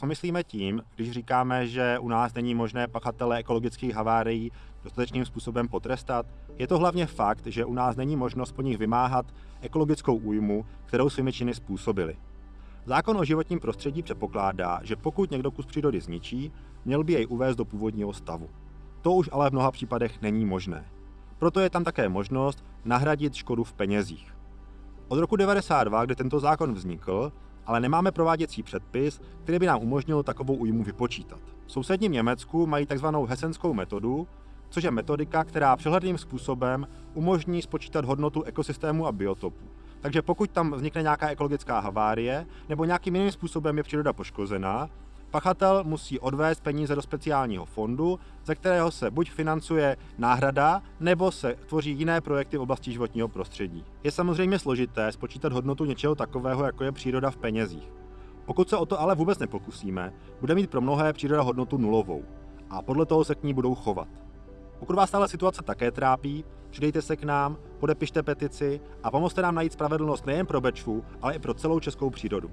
Co myslíme tím, když říkáme, že u nás není možné pachatele ekologických havárií dostatečným způsobem potrestat? Je to hlavně fakt, že u nás není možnost po nich vymáhat ekologickou újmu, kterou svými činy způsobili. Zákon o životním prostředí předpokládá, že pokud někdo kus přírody zničí, měl by jej uvést do původního stavu. To už ale v mnoha případech není možné. Proto je tam také možnost nahradit škodu v penězích. Od roku 1992, kdy tento zákon vznikl, ale nemáme prováděcí předpis, který by nám umožnil takovou újmu vypočítat. V sousedním Německu mají tzv. hesenskou metodu, což je metodika, která přehledným způsobem umožní spočítat hodnotu ekosystému a biotopu. Takže pokud tam vznikne nějaká ekologická havárie nebo nějakým jiným způsobem je příroda poškozená, pachatel musí odvést peníze do speciálního fondu, ze kterého se buď financuje náhrada, nebo se tvoří jiné projekty v oblasti životního prostředí. Je samozřejmě složité spočítat hodnotu něčeho takového, jako je příroda v penězích. Pokud se o to ale vůbec nepokusíme, bude mít pro mnohé příroda hodnotu nulovou a podle toho se k ní budou chovat. Pokud vás tahle situace také trápí, přidejte se k nám, podepište petici a pomozte nám najít spravedlnost nejen pro Bečvu, ale i pro celou českou přírodu.